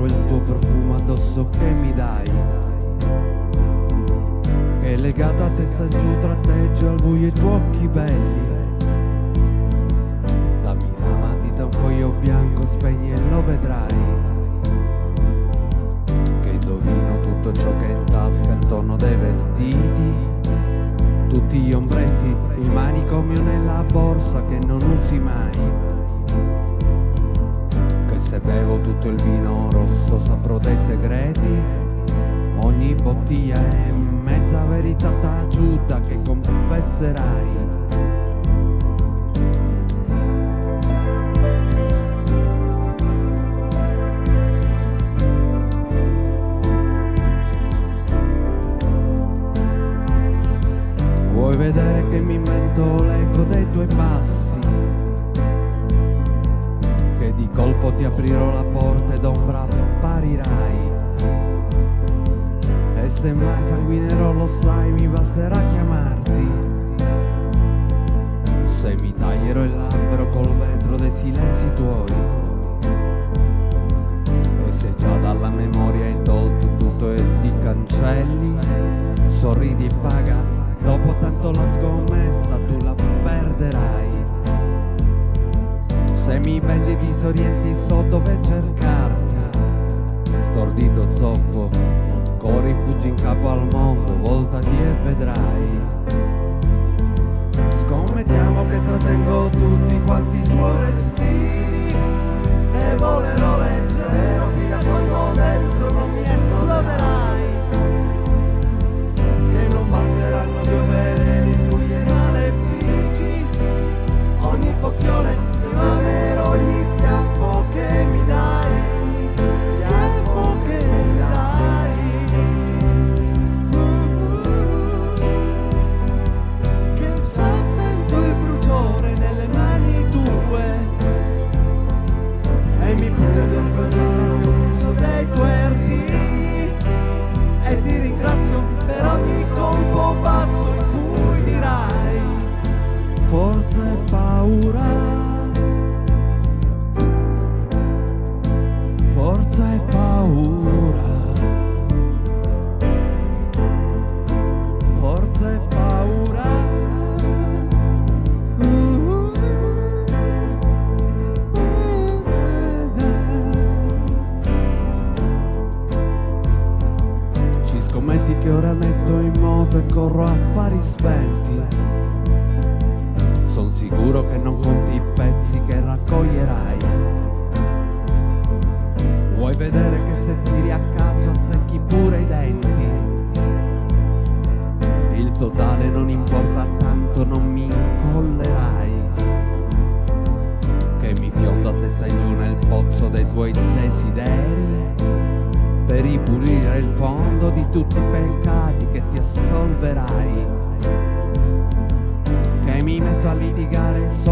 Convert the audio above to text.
quel tuo profumo addosso che mi dai. Che legato a testa giù tratteggio al buio i tuoi occhi belli. Dammi la matita un foglio bianco spegni e lo vedrai. Che indovino tutto ciò che è in tasca il tono dei vestiti. Tutti gli ombretti, il manicomio nella borsa che non usi mai se bevo tutto il vino rosso saprò dei segreti. Ogni bottiglia è mezza verità taciuta che confesserai. Vuoi vedere che mi invento l'eco dei tuoi passi colpo ti aprirò la porta ed ombra apparirai E se mai sanguinerò lo sai mi basterà chiamarti. Se mi taglierò il labbro col vetro dei silenzi tuoi. E se già dalla memoria hai tolto tutto e ti cancelli Sorridi e paga, dopo tanto la scommessa tu la vedi disorienti so dove cercarti. Stordito zoppo Corri fuggi in capo al mondo Voltati e vedrai. Scommettiamo che trattengo tutti quanti forza e paura. forza e paura. Forza e paura. Ci scommetti che ora metto in moto e corro a pari spenti. Son sicuro che non conti i pezzi che raccoglierai. Vuoi vedere che se tiri a caso azzecchi pure i denti? Il totale non importa tanto, non mi incollerai. Che mi fiondo a testa in giù nel pozzo dei tuoi desideri. Per ripulire il fondo di tutti i peccati che ti assolverai. Mi metto a litigare solo